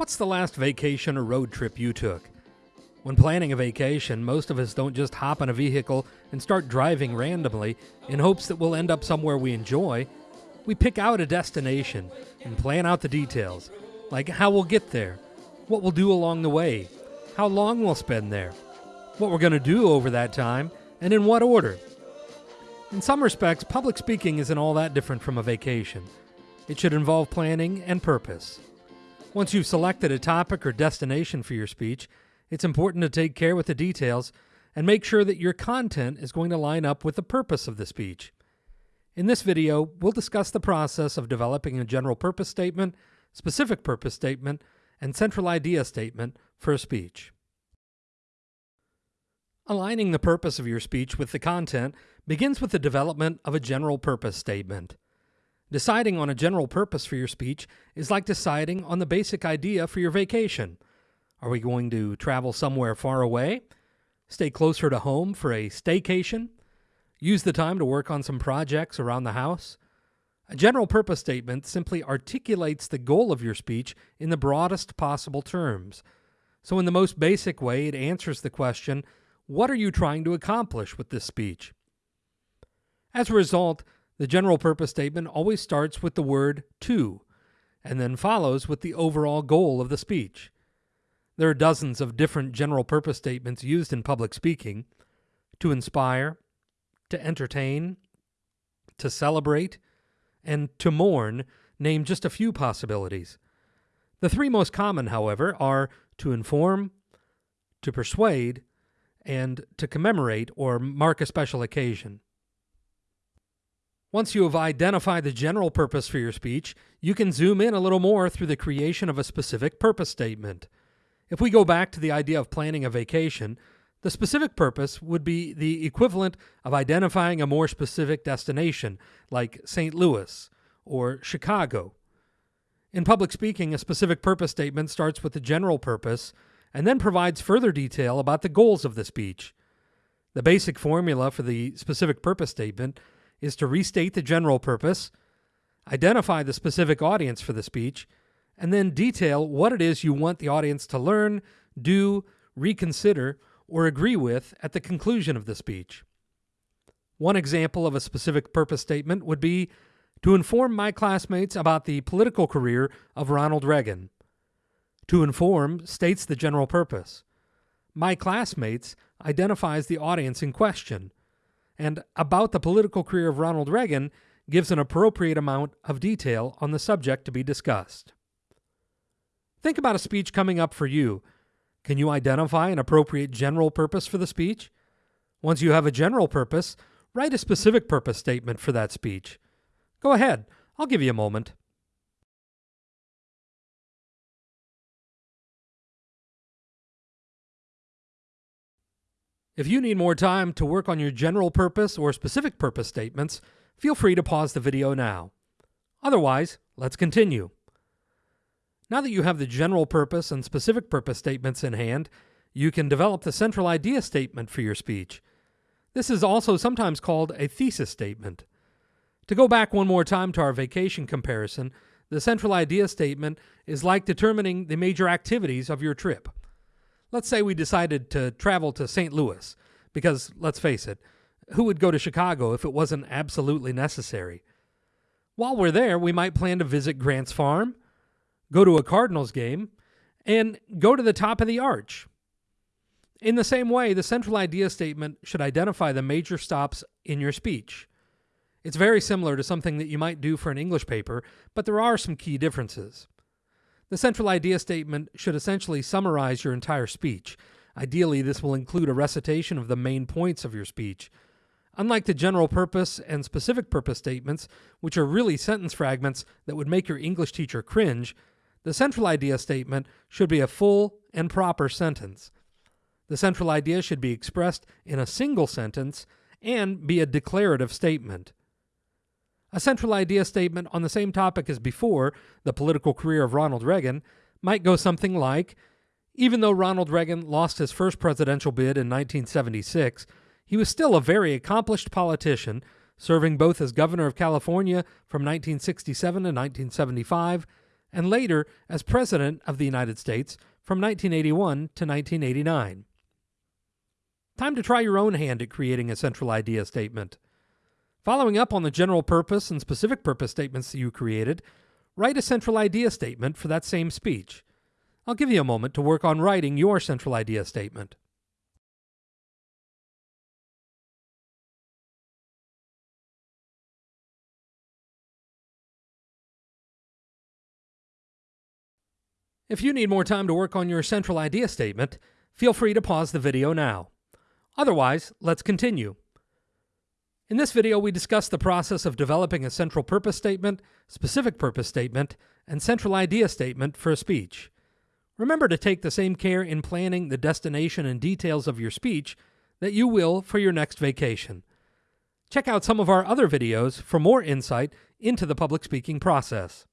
What's the last vacation or road trip you took? When planning a vacation, most of us don't just hop in a vehicle and start driving randomly in hopes that we'll end up somewhere we enjoy. We pick out a destination and plan out the details, like how we'll get there, what we'll do along the way, how long we'll spend there, what we're going to do over that time, and in what order. In some respects, public speaking isn't all that different from a vacation. It should involve planning and purpose. Once you've selected a topic or destination for your speech, it's important to take care with the details and make sure that your content is going to line up with the purpose of the speech. In this video, we'll discuss the process of developing a general purpose statement, specific purpose statement, and central idea statement for a speech. Aligning the purpose of your speech with the content begins with the development of a general purpose statement. Deciding on a general purpose for your speech is like deciding on the basic idea for your vacation. Are we going to travel somewhere far away? Stay closer to home for a staycation? Use the time to work on some projects around the house? A general purpose statement simply articulates the goal of your speech in the broadest possible terms. So, in the most basic way, it answers the question what are you trying to accomplish with this speech? As a result, the general purpose statement always starts with the word to, and then follows with the overall goal of the speech. There are dozens of different general purpose statements used in public speaking to inspire, to entertain, to celebrate, and to mourn, name just a few possibilities. The three most common, however, are to inform, to persuade, and to commemorate or mark a special occasion. Once you have identified the general purpose for your speech, you can zoom in a little more through the creation of a specific purpose statement. If we go back to the idea of planning a vacation, the specific purpose would be the equivalent of identifying a more specific destination, like St. Louis or Chicago. In public speaking, a specific purpose statement starts with the general purpose and then provides further detail about the goals of the speech. The basic formula for the specific purpose statement is to restate the general purpose, identify the specific audience for the speech, and then detail what it is you want the audience to learn, do, reconsider, or agree with at the conclusion of the speech. One example of a specific purpose statement would be to inform my classmates about the political career of Ronald Reagan. To inform states the general purpose. My classmates identifies the audience in question and about the political career of Ronald Reagan gives an appropriate amount of detail on the subject to be discussed. Think about a speech coming up for you. Can you identify an appropriate general purpose for the speech? Once you have a general purpose, write a specific purpose statement for that speech. Go ahead, I'll give you a moment. If you need more time to work on your general purpose or specific purpose statements, feel free to pause the video now. Otherwise, let's continue. Now that you have the general purpose and specific purpose statements in hand, you can develop the central idea statement for your speech. This is also sometimes called a thesis statement. To go back one more time to our vacation comparison, the central idea statement is like determining the major activities of your trip. Let's say we decided to travel to St. Louis, because let's face it, who would go to Chicago if it wasn't absolutely necessary? While we're there, we might plan to visit Grant's farm, go to a Cardinals game, and go to the top of the arch. In the same way, the central idea statement should identify the major stops in your speech. It's very similar to something that you might do for an English paper, but there are some key differences. The central idea statement should essentially summarize your entire speech. Ideally, this will include a recitation of the main points of your speech. Unlike the general purpose and specific purpose statements, which are really sentence fragments that would make your English teacher cringe, the central idea statement should be a full and proper sentence. The central idea should be expressed in a single sentence and be a declarative statement. A central idea statement on the same topic as before, the political career of Ronald Reagan, might go something like Even though Ronald Reagan lost his first presidential bid in 1976, he was still a very accomplished politician, serving both as governor of California from 1967 to 1975 and later as President of the United States from 1981 to 1989. Time to try your own hand at creating a central idea statement. Following up on the general purpose and specific purpose statements that you created, write a central idea statement for that same speech. I'll give you a moment to work on writing your central idea statement. If you need more time to work on your central idea statement, feel free to pause the video now. Otherwise, let's continue. In this video, we discuss the process of developing a central purpose statement, specific purpose statement, and central idea statement for a speech. Remember to take the same care in planning the destination and details of your speech that you will for your next vacation. Check out some of our other videos for more insight into the public speaking process.